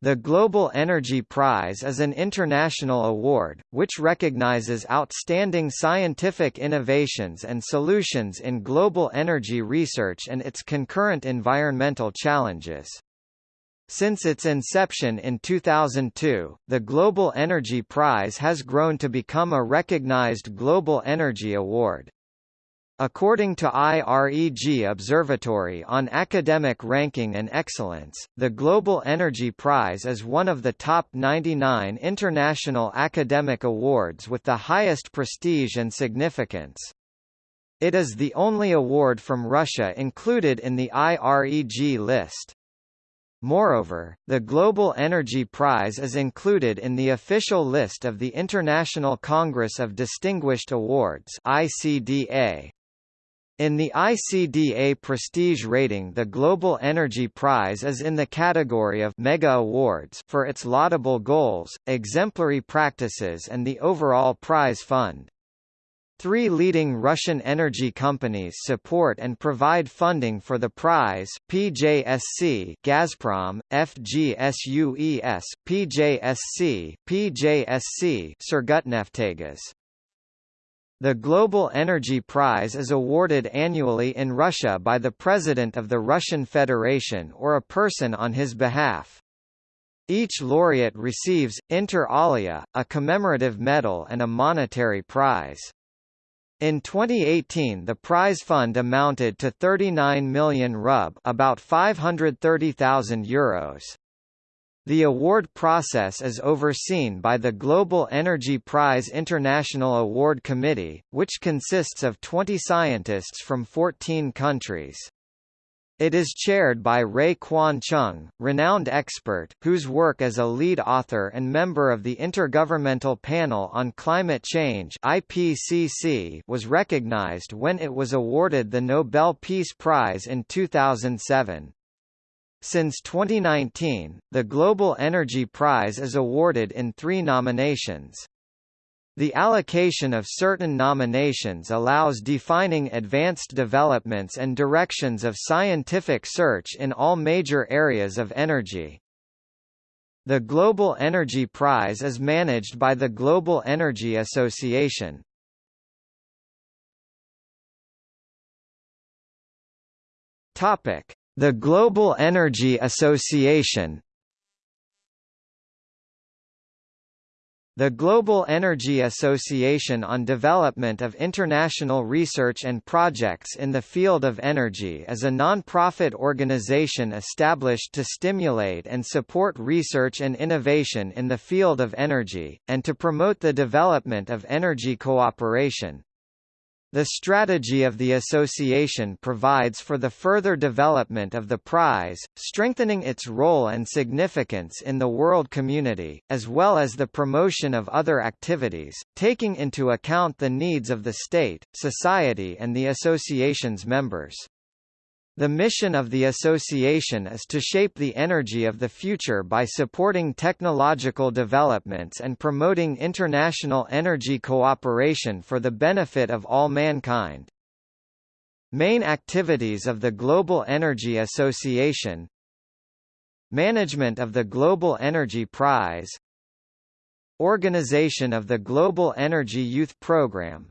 The Global Energy Prize is an international award, which recognizes outstanding scientific innovations and solutions in global energy research and its concurrent environmental challenges. Since its inception in 2002, the Global Energy Prize has grown to become a recognized global energy award. According to IREG Observatory on Academic Ranking and Excellence, the Global Energy Prize is one of the top 99 international academic awards with the highest prestige and significance. It is the only award from Russia included in the IREG list. Moreover, the Global Energy Prize is included in the official list of the International Congress of Distinguished Awards ICDA, in the ICDA prestige rating the Global Energy Prize is in the category of Mega Awards for its laudable goals, exemplary practices and the overall prize fund. Three leading Russian energy companies support and provide funding for the prize PJSC Gazprom, FGCUES, PJSC, PJSC Surgutneftegas. The Global Energy Prize is awarded annually in Russia by the President of the Russian Federation or a person on his behalf. Each laureate receives, inter alia, a commemorative medal and a monetary prize. In 2018 the prize fund amounted to 39 million rub about 530,000 euros. The award process is overseen by the Global Energy Prize International Award Committee, which consists of 20 scientists from 14 countries. It is chaired by Rae Kwon Chung, renowned expert, whose work as a lead author and member of the Intergovernmental Panel on Climate Change IPCC was recognized when it was awarded the Nobel Peace Prize in 2007. Since 2019, the Global Energy Prize is awarded in three nominations. The allocation of certain nominations allows defining advanced developments and directions of scientific search in all major areas of energy. The Global Energy Prize is managed by the Global Energy Association. Topic: the Global Energy Association The Global Energy Association on Development of International Research and Projects in the Field of Energy is a non-profit organization established to stimulate and support research and innovation in the field of energy, and to promote the development of energy cooperation. The strategy of the association provides for the further development of the prize, strengthening its role and significance in the world community, as well as the promotion of other activities, taking into account the needs of the state, society and the association's members. The mission of the association is to shape the energy of the future by supporting technological developments and promoting international energy cooperation for the benefit of all mankind. Main activities of the Global Energy Association Management of the Global Energy Prize Organization of the Global Energy Youth Program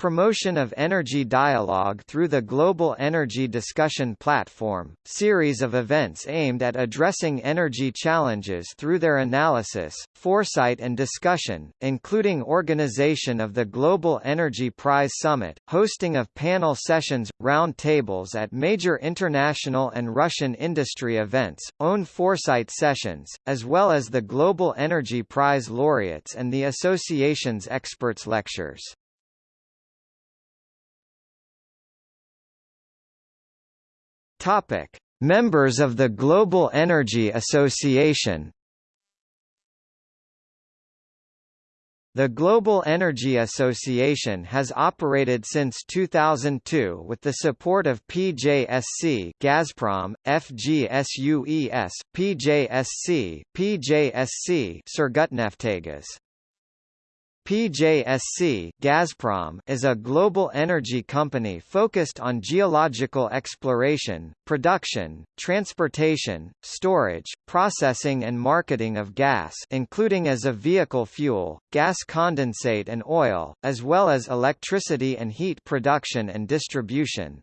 Promotion of energy dialogue through the Global Energy Discussion Platform, series of events aimed at addressing energy challenges through their analysis, foresight and discussion, including organization of the Global Energy Prize Summit, hosting of panel sessions, round tables at major international and Russian industry events, own foresight sessions, as well as the Global Energy Prize laureates and the association's experts lectures. Topic: Members of the Global Energy Association The Global Energy Association has operated since 2002 with the support of PJSC Gazprom, FGCUES, PJSC, PJSC Surgutneftegas. PJSC Gazprom is a global energy company focused on geological exploration, production, transportation, storage, processing and marketing of gas including as a vehicle fuel, gas condensate and oil, as well as electricity and heat production and distribution.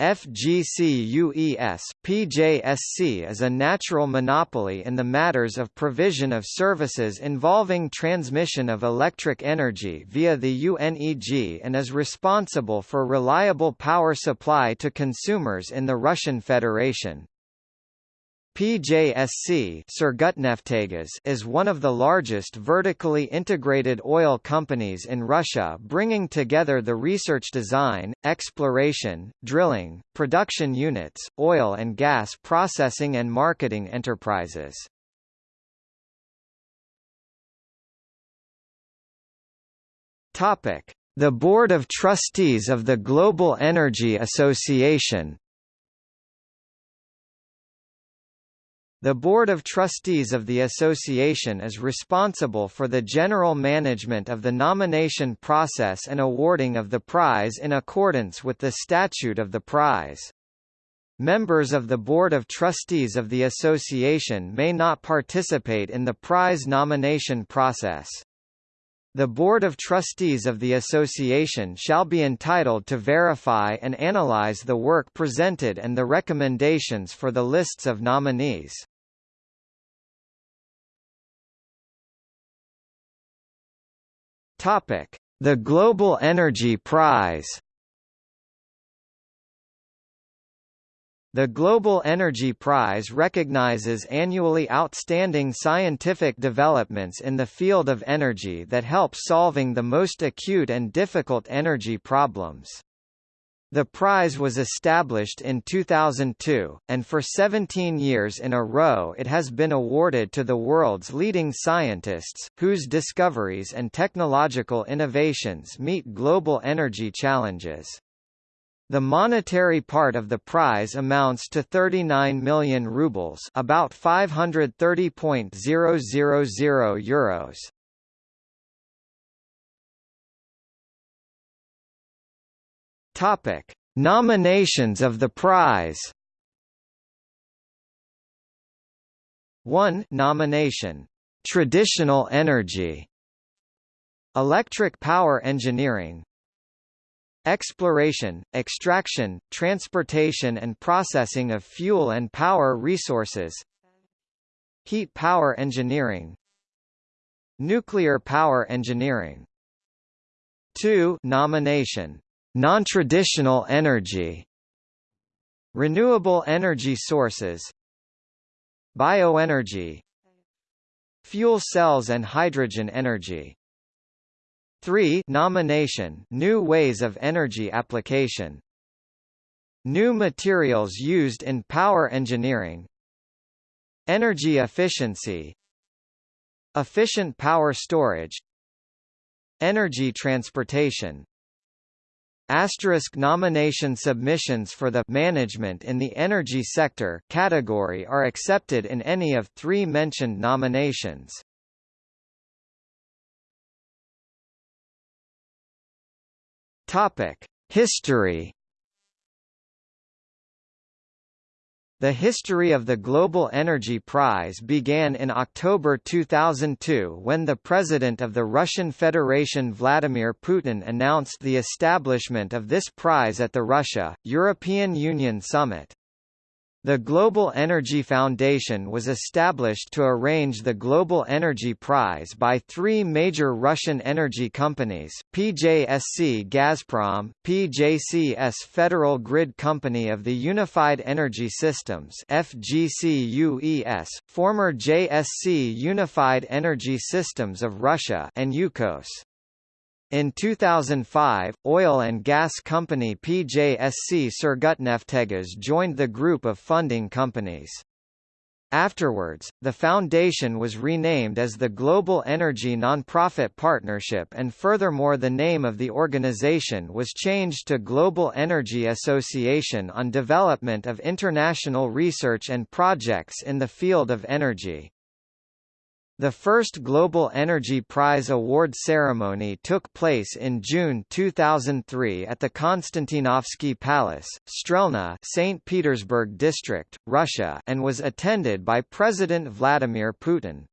FGCUES, PJSC is a natural monopoly in the matters of provision of services involving transmission of electric energy via the UNEG and is responsible for reliable power supply to consumers in the Russian Federation. PJSC is one of the largest vertically integrated oil companies in Russia bringing together the research design, exploration, drilling, production units, oil and gas processing and marketing enterprises. The Board of Trustees of the Global Energy Association The Board of Trustees of the association is responsible for the general management of the nomination process and awarding of the prize in accordance with the statute of the prize. Members of the Board of Trustees of the association may not participate in the prize nomination process. The Board of Trustees of the association shall be entitled to verify and analyze the work presented and the recommendations for the lists of nominees. Topic: The Global Energy Prize. The Global Energy Prize recognizes annually outstanding scientific developments in the field of energy that help solving the most acute and difficult energy problems. The prize was established in 2002, and for 17 years in a row it has been awarded to the world's leading scientists, whose discoveries and technological innovations meet global energy challenges. The monetary part of the prize amounts to 39 million rubles about 530.000 euros. Topic: Nominations of the prize. 1 nomination. Traditional energy. Electric power engineering. Exploration, extraction, transportation and processing of fuel and power resources. Heat power engineering. Nuclear power engineering. 2 nomination Non-traditional energy Renewable energy sources Bioenergy Fuel cells and hydrogen energy. 3 nomination New ways of energy application. New materials used in power engineering. Energy efficiency. Efficient power storage. Energy transportation Asterisk nomination submissions for the management in the energy sector category are accepted in any of three mentioned nominations. Topic: History The history of the Global Energy Prize began in October 2002 when the President of the Russian Federation Vladimir Putin announced the establishment of this prize at the Russia-European Union Summit. The Global Energy Foundation was established to arrange the Global Energy Prize by three major Russian energy companies, PJSC Gazprom, PJSC Federal Grid Company of the Unified Energy Systems FGCUES, former JSC Unified Energy Systems of Russia and Yukos. In 2005, oil and gas company PJSC Surgutneftegas joined the group of funding companies. Afterwards, the foundation was renamed as the Global Energy Nonprofit Partnership and furthermore the name of the organization was changed to Global Energy Association on development of international research and projects in the field of energy. The first Global Energy Prize award ceremony took place in June 2003 at the Konstantinovsky Palace, Strelna, St. Petersburg District, Russia, and was attended by President Vladimir Putin.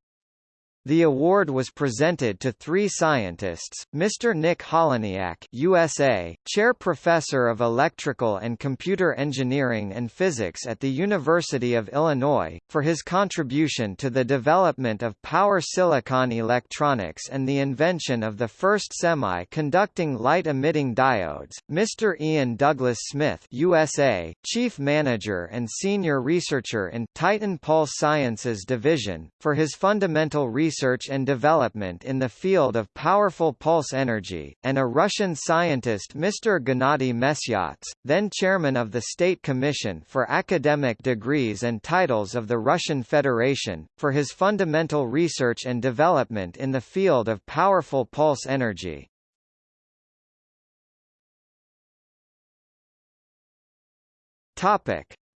The award was presented to three scientists, Mr. Nick Holonyak USA, Chair Professor of Electrical and Computer Engineering and Physics at the University of Illinois, for his contribution to the development of power silicon electronics and the invention of the first semi-conducting light-emitting diodes, Mr. Ian Douglas Smith USA, Chief Manager and Senior Researcher in Titan Pulse Sciences Division, for his fundamental research research and development in the field of powerful pulse energy, and a Russian scientist Mr. Gennady Mesyats, then chairman of the State Commission for Academic Degrees and Titles of the Russian Federation, for his fundamental research and development in the field of powerful pulse energy.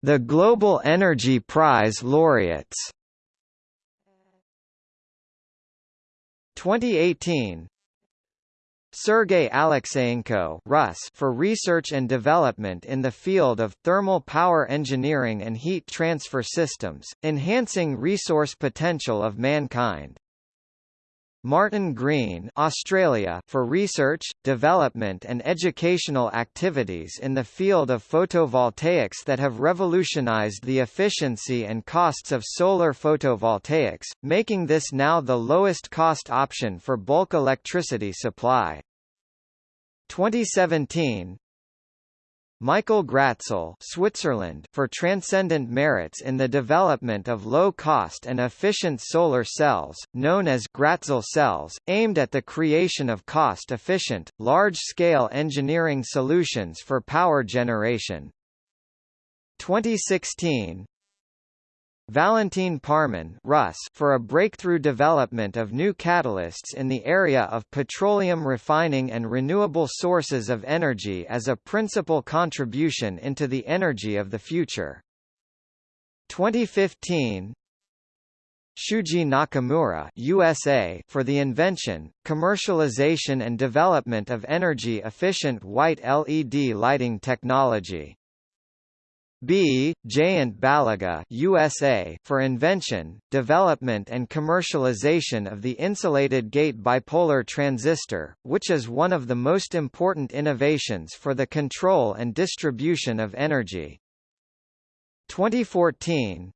The Global Energy Prize laureates 2018 Sergei Alexeyenko Rus for research and development in the field of thermal power engineering and heat transfer systems, enhancing resource potential of mankind. Martin Green Australia for research, development and educational activities in the field of photovoltaics that have revolutionized the efficiency and costs of solar photovoltaics, making this now the lowest cost option for bulk electricity supply. 2017 Michael Gratzel Switzerland for transcendent merits in the development of low-cost and efficient solar cells, known as Gratzel cells, aimed at the creation of cost-efficient, large-scale engineering solutions for power generation. 2016 Valentin Parmon Rus for a breakthrough development of new catalysts in the area of petroleum refining and renewable sources of energy as a principal contribution into the energy of the future. 2015 Shuji Nakamura USA for the invention, commercialization and development of energy-efficient white LED lighting technology. B. Jayant Baliga USA for invention, development and commercialization of the insulated gate bipolar transistor, which is one of the most important innovations for the control and distribution of energy. 2014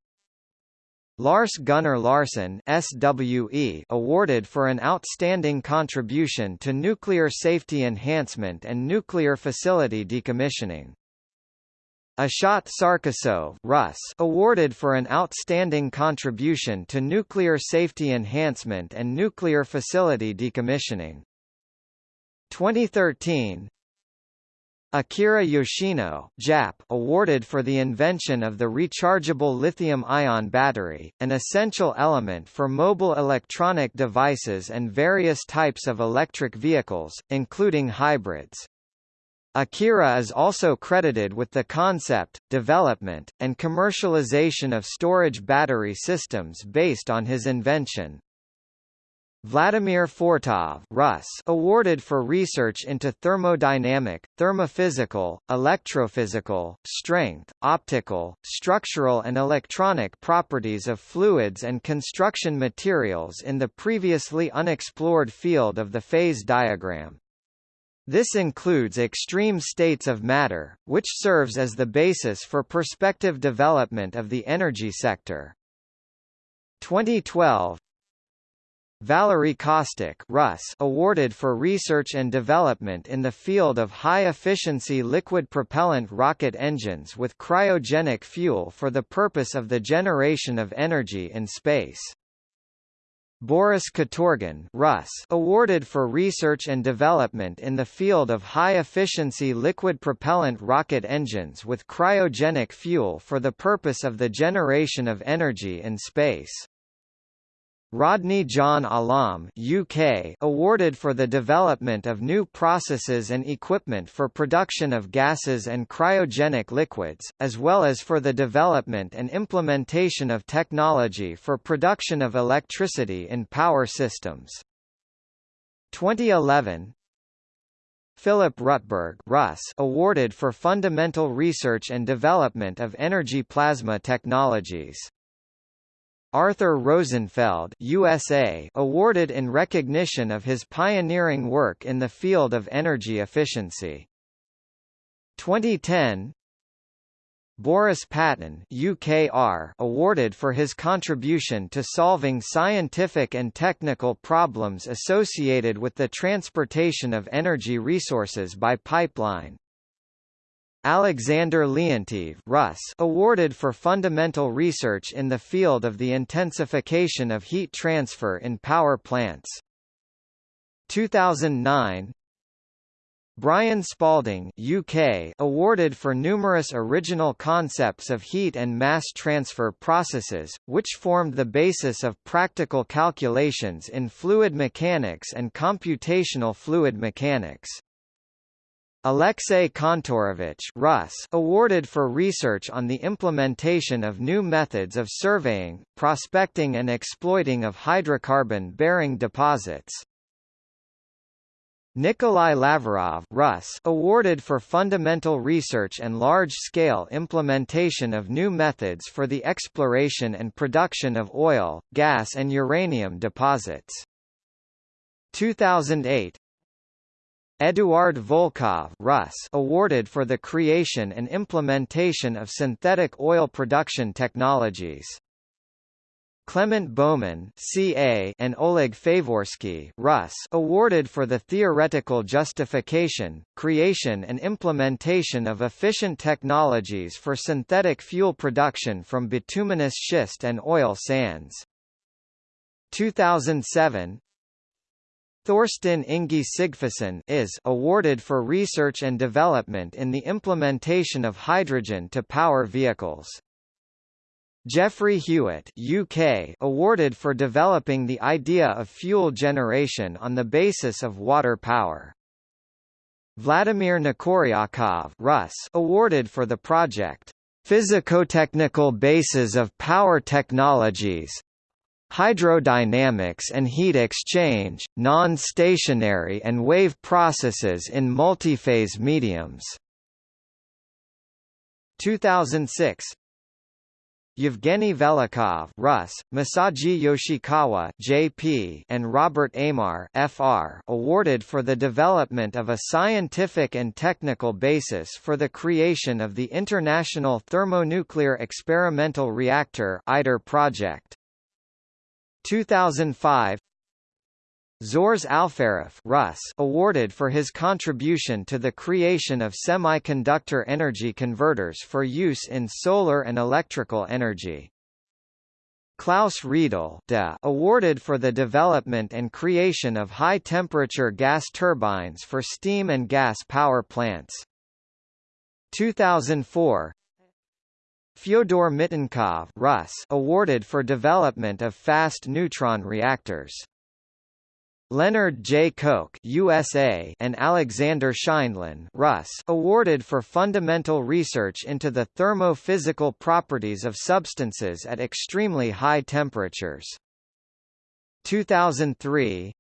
Lars Gunnar Larsson SWE awarded for an outstanding contribution to nuclear safety enhancement and nuclear facility decommissioning. Ashot Sarkisov Rus awarded for an outstanding contribution to nuclear safety enhancement and nuclear facility decommissioning. 2013 Akira Yoshino Jap awarded for the invention of the rechargeable lithium-ion battery, an essential element for mobile electronic devices and various types of electric vehicles, including hybrids. Akira is also credited with the concept, development, and commercialization of storage battery systems based on his invention. Vladimir Fortov Rus awarded for research into thermodynamic, thermophysical, electrophysical, strength, optical, structural and electronic properties of fluids and construction materials in the previously unexplored field of the phase diagram. This includes extreme states of matter, which serves as the basis for prospective development of the energy sector. 2012 Valery Kostyuk Rus awarded for research and development in the field of high-efficiency liquid propellant rocket engines with cryogenic fuel for the purpose of the generation of energy in space. Boris Katorgin Rus awarded for research and development in the field of high-efficiency liquid propellant rocket engines with cryogenic fuel for the purpose of the generation of energy in space. Rodney John Allam UK awarded for the development of new processes and equipment for production of gases and cryogenic liquids, as well as for the development and implementation of technology for production of electricity in power systems. 2011 Philip Rutberg Russ awarded for fundamental research and development of energy plasma technologies. Arthur Rosenfeld USA awarded in recognition of his pioneering work in the field of energy efficiency. 2010 Boris Paton UKR awarded for his contribution to solving scientific and technical problems associated with the transportation of energy resources by pipeline. Alexander Leontief Russ awarded for fundamental research in the field of the intensification of heat transfer in power plants. 2009 Brian Spalding UK awarded for numerous original concepts of heat and mass transfer processes, which formed the basis of practical calculations in fluid mechanics and computational fluid mechanics. Alexei Kantorovich Russ awarded for research on the implementation of new methods of surveying, prospecting and exploiting of hydrocarbon-bearing deposits. Nikolai Laverov Russ awarded for fundamental research and large-scale implementation of new methods for the exploration and production of oil, gas and uranium deposits. 2008 Eduard Volkov Russ awarded for the creation and implementation of synthetic oil production technologies. Clement Bowman CA and Oleg Favorsky Russ awarded for the theoretical justification, creation and implementation of efficient technologies for synthetic fuel production from bituminous schist and oil sands. 2007 Thorsteinn Ingi Sigfusson is awarded for research and development in the implementation of hydrogen to power vehicles. Geoffrey Hewitt UK awarded for developing the idea of fuel generation on the basis of water power. Vladimir Nekoryakov Russ awarded for the project Physico-technical bases of power technologies, hydrodynamics and heat exchange, non-stationary and wave processes in multiphase mediums. 2006 Yevgeny Velikhov Russ, Masaji Yoshikawa JP, and Robert Aymar FR awarded for the development of a scientific and technical basis for the creation of the International Thermonuclear Experimental Reactor ITER project. 2005 Zhores Alferov Russ awarded for his contribution to the creation of semiconductor energy converters for use in solar and electrical energy. Klaus Riedle awarded for the development and creation of high-temperature gas turbines for steam and gas power plants. 2004 Fyodor Mitenkov Russ awarded for development of fast neutron reactors. Leonard J. Koch USA and Alexander Scheindlin Russ awarded for fundamental research into the thermophysical properties of substances at extremely high temperatures. 2003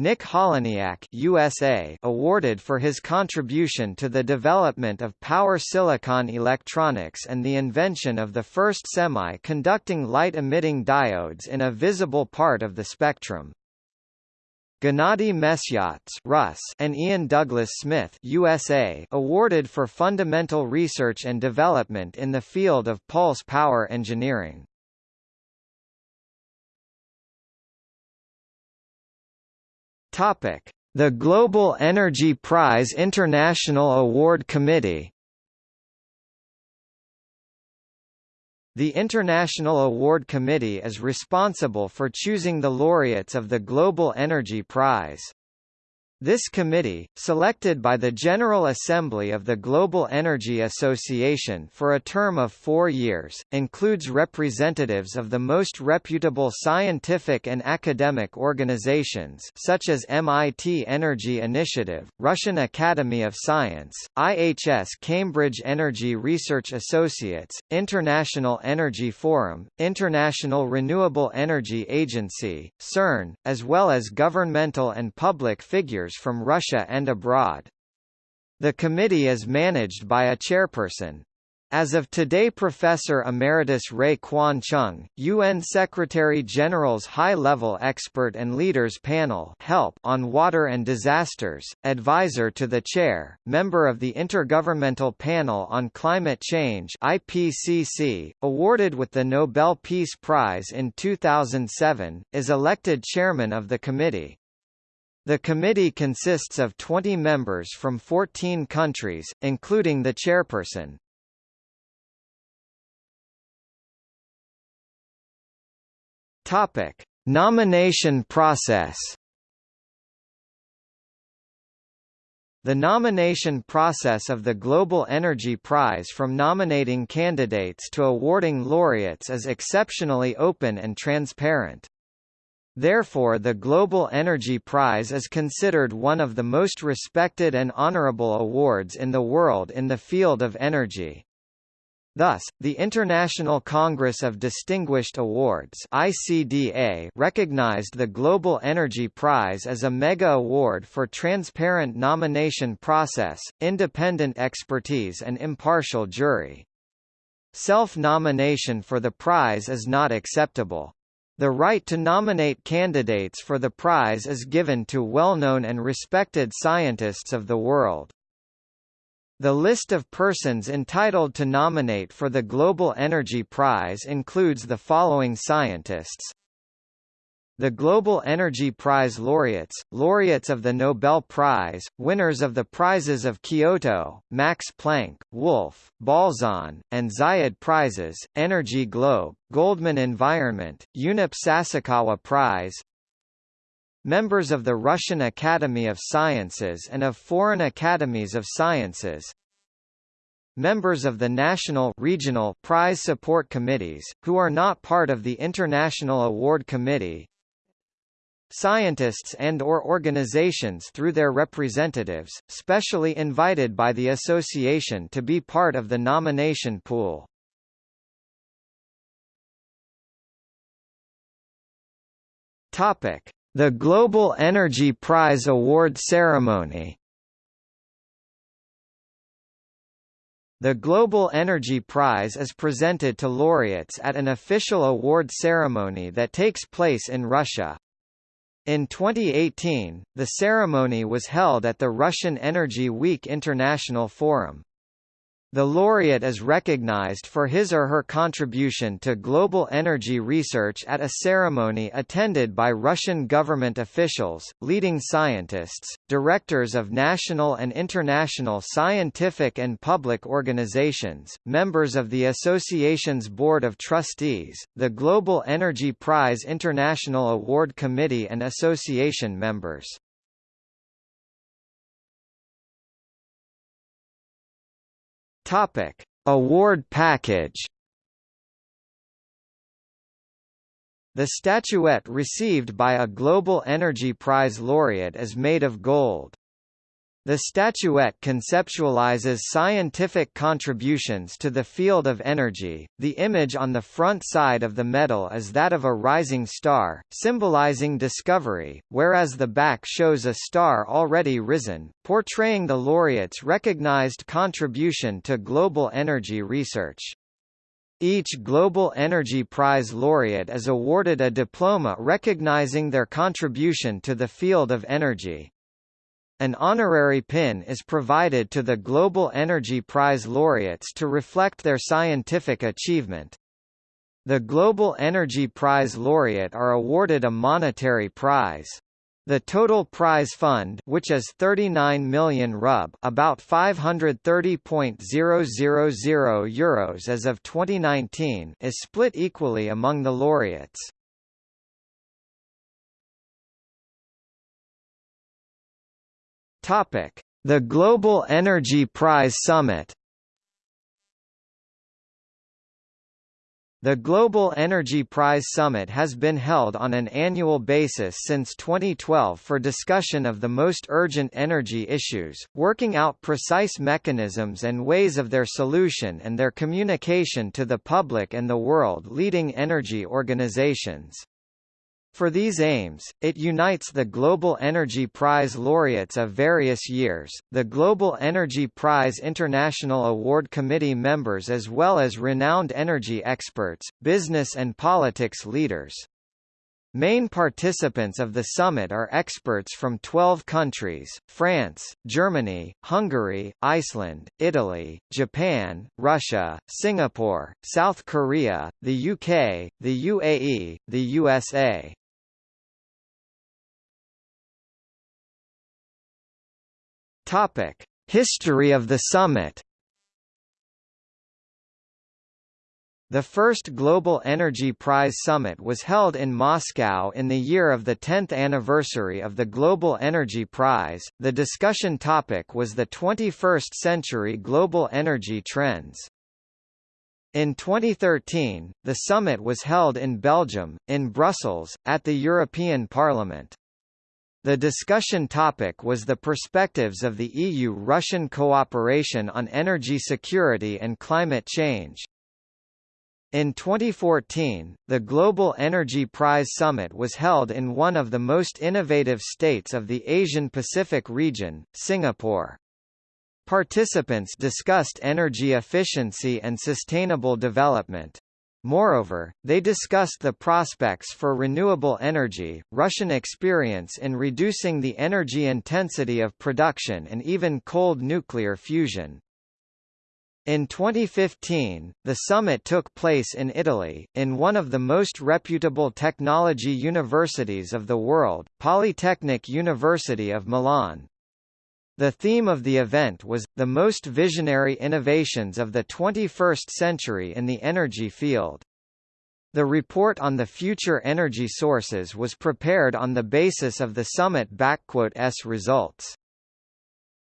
Nick Holonyak USA awarded for his contribution to the development of power silicon electronics and the invention of the first semi-conducting light-emitting diodes in a visible part of the spectrum. Gennady Mesyats Russ and Ian Douglas Smith USA awarded for fundamental research and development in the field of pulse power engineering. Topic: The Global Energy Prize International Award Committee. The International Award Committee is responsible for choosing the laureates of the Global Energy Prize. This committee, selected by the General Assembly of the Global Energy Association for a term of four years, includes representatives of the most reputable scientific and academic organizations such as MIT Energy Initiative, Russian Academy of Science, IHS Cambridge Energy Research Associates, International Energy Forum, International Renewable Energy Agency, CERN, as well as governmental and public figures from Russia and abroad. The committee is managed by a chairperson. As of today Professor Emeritus Rae Kwon Chung, UN Secretary-General's High-Level Expert and Leaders Panel HELP on Water and Disasters, advisor to the chair, member of the Intergovernmental Panel on Climate Change IPCC, awarded with the Nobel Peace Prize in 2007, is elected chairman of the committee. The committee consists of 20 members from 14 countries, including the chairperson. Topic: Nomination process. The nomination process of the Global Energy Prize from nominating candidates to awarding laureates is exceptionally open and transparent. Therefore the Global Energy Prize is considered one of the most respected and honorable awards in the world in the field of energy. Thus, the International Congress of Distinguished Awards ICDA recognized the Global Energy Prize as a mega award for transparent nomination process, independent expertise and impartial jury. Self-nomination for the prize is not acceptable. The right to nominate candidates for the prize is given to well-known and respected scientists of the world. The list of persons entitled to nominate for the Global Energy Prize includes the following scientists the Global Energy Prize laureates, laureates of the Nobel Prize, winners of the prizes of Kyoto, Max Planck, Wolf, Balzan, and Zayed Prizes, Energy Globe, Goldman Environment, UNEP Sasakawa Prize, members of the Russian Academy of Sciences and of foreign academies of sciences, members of the national regional prize support committees, who are not part of the International Award Committee, Scientists and or organizations through their representatives, specially invited by the association to be part of the nomination pool. Topic: The Global Energy Prize Award Ceremony. The Global Energy Prize is presented to laureates at an official award ceremony that takes place in Russia. In 2018, the ceremony was held at the Russian Energy Week International Forum. The laureate is recognized for his or her contribution to global energy research at a ceremony attended by Russian government officials, leading scientists, directors of national and international scientific and public organizations, members of the association's board of trustees, the Global Energy Prize International Award Committee and association members. Topic: Award package. The statuette received by a Global Energy Prize laureate is made of gold. The statuette conceptualizes scientific contributions to the field of energy. The image on the front side of the medal is that of a rising star, symbolizing discovery, whereas the back shows a star already risen, portraying the laureate's recognized contribution to global energy research. Each Global Energy Prize laureate is awarded a diploma recognizing their contribution to the field of energy. An honorary pin is provided to the Global Energy Prize laureates to reflect their scientific achievement. The Global Energy Prize laureate are awarded a monetary prize. The total prize fund which is 39 million rub about 530.000 euros as of 2019 is split equally among the laureates. Topic: The Global Energy Prize Summit. The Global Energy Prize Summit has been held on an annual basis since 2012 for discussion of the most urgent energy issues, working out precise mechanisms and ways of their solution and their communication to the public and the world-leading energy organizations. For these aims, it unites the Global Energy Prize laureates of various years, the Global Energy Prize International Award Committee members as well as renowned energy experts, business and politics leaders. Main participants of the summit are experts from 12 countries, France, Germany, Hungary, Iceland, Italy, Japan, Russia, Singapore, South Korea, the UK, the UAE, the USA. Topic: History of the summit. The first Global Energy Prize Summit was held in Moscow in the year of the 10th anniversary of the Global Energy Prize. The discussion topic was the 21st century global energy trends. In 2013, the summit was held in Belgium, in Brussels, at the European Parliament. The discussion topic was the perspectives of the EU-Russian cooperation on energy security and climate change. In 2014, the Global Energy Prize Summit was held in one of the most innovative states of the Asian-Pacific region, Singapore. Participants discussed energy efficiency and sustainable development. Moreover, they discussed the prospects for renewable energy, Russian experience in reducing the energy intensity of production and even cold nuclear fusion. In 2015, the summit took place in Italy, in one of the most reputable technology universities of the world, Polytechnic University of Milan. The theme of the event was, the most visionary innovations of the 21st century in the energy field. The report on the future energy sources was prepared on the basis of the summit-s results.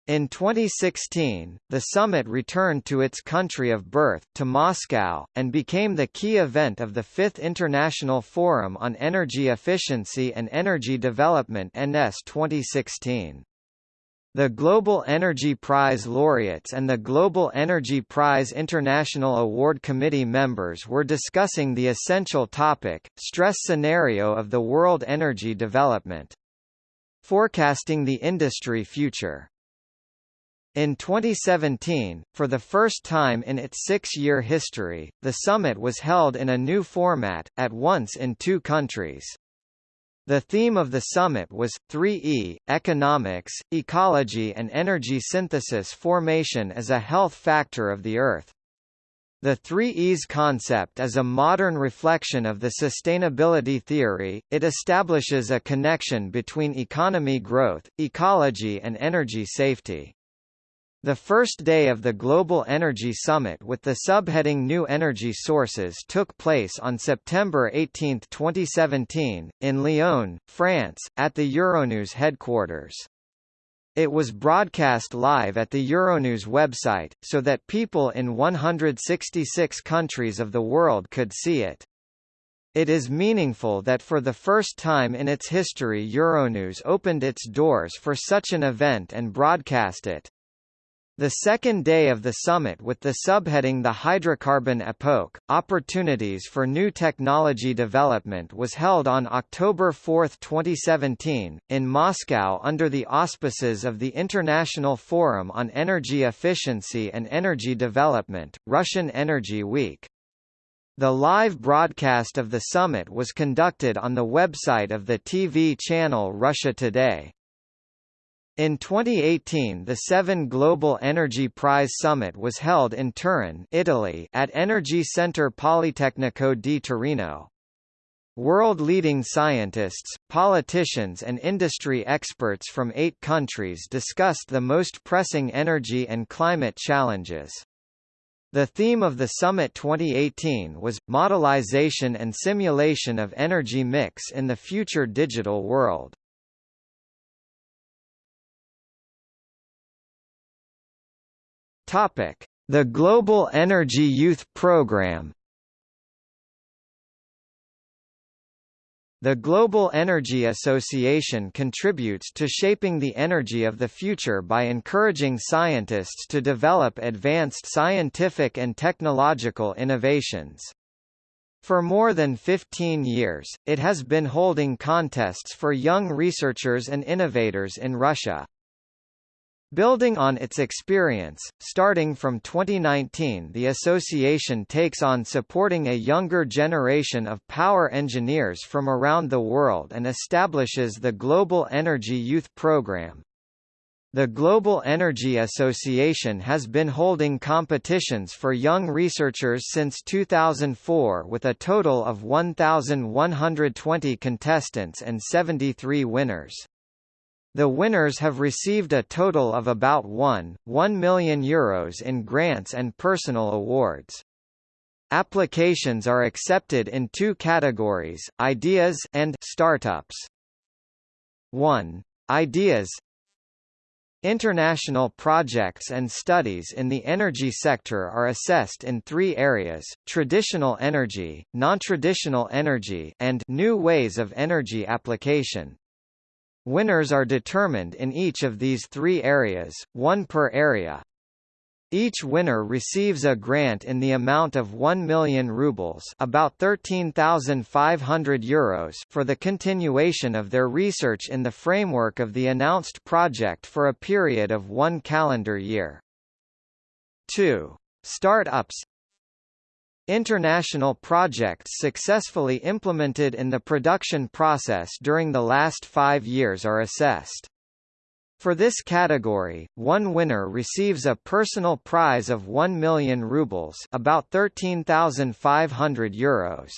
In 2016, the summit returned to its country of birth, to Moscow, and became the key event of the Fifth International Forum on Energy Efficiency and Energy Development NS 2016. The Global Energy Prize laureates and the Global Energy Prize International Award Committee members were discussing the essential topic, stress scenario of the world energy development. Forecasting the industry future. In 2017, for the first time in its six-year history, the summit was held in a new format, at once in two countries. The theme of the summit was, 3E, Economics, Ecology and Energy Synthesis Formation as a Health Factor of the Earth. The 3Es concept is a modern reflection of the sustainability theory, it establishes a connection between economy growth, ecology and energy safety. The first day of the Global Energy Summit with the subheading New Energy Sources took place on September 18, 2017, in Lyon, France, at the Euronews headquarters. It was broadcast live at the Euronews website, so that people in 166 countries of the world could see it. It is meaningful that for the first time in its history Euronews opened its doors for such an event and broadcast it. The second day of the summit with the subheading The Hydrocarbon Epoch, Opportunities for New Technology Development was held on October 4, 2017, in Moscow under the auspices of the International Forum on Energy Efficiency and Energy Development, Russian Energy Week. The live broadcast of the summit was conducted on the website of the TV channel Russia Today. In 2018 the Seven Global Energy Prize Summit was held in Turin Italy at Energy Centre Politecnico di Torino. World-leading scientists, politicians and industry experts from eight countries discussed the most pressing energy and climate challenges. The theme of the Summit 2018 was, Modelization and Simulation of Energy Mix in the Future Digital World. Topic: The Global Energy Youth Programme. The Global Energy Association contributes to shaping the energy of the future by encouraging scientists to develop advanced scientific and technological innovations. For more than 15 years, it has been holding contests for young researchers and innovators in Russia. Building on its experience, starting from 2019 the association takes on supporting a younger generation of power engineers from around the world and establishes the Global Energy Youth Program. The Global Energy Association has been holding competitions for young researchers since 2004 with a total of 1,120 contestants and 73 winners. The winners have received a total of about 1, 1 million euros in grants and personal awards. Applications are accepted in two categories, ideas and startups. 1. Ideas International projects and studies in the energy sector are assessed in three areas, traditional energy, non-traditional energy and new ways of energy application. Winners are determined in each of these three areas, one per area. Each winner receives a grant in the amount of 1 million rubles about 13,500 euros for the continuation of their research in the framework of the announced project for a period of one calendar year. 2. Start-ups International projects successfully implemented in the production process during the last five years are assessed. For this category, one winner receives a personal prize of 1 million rubles about 13,500 euros.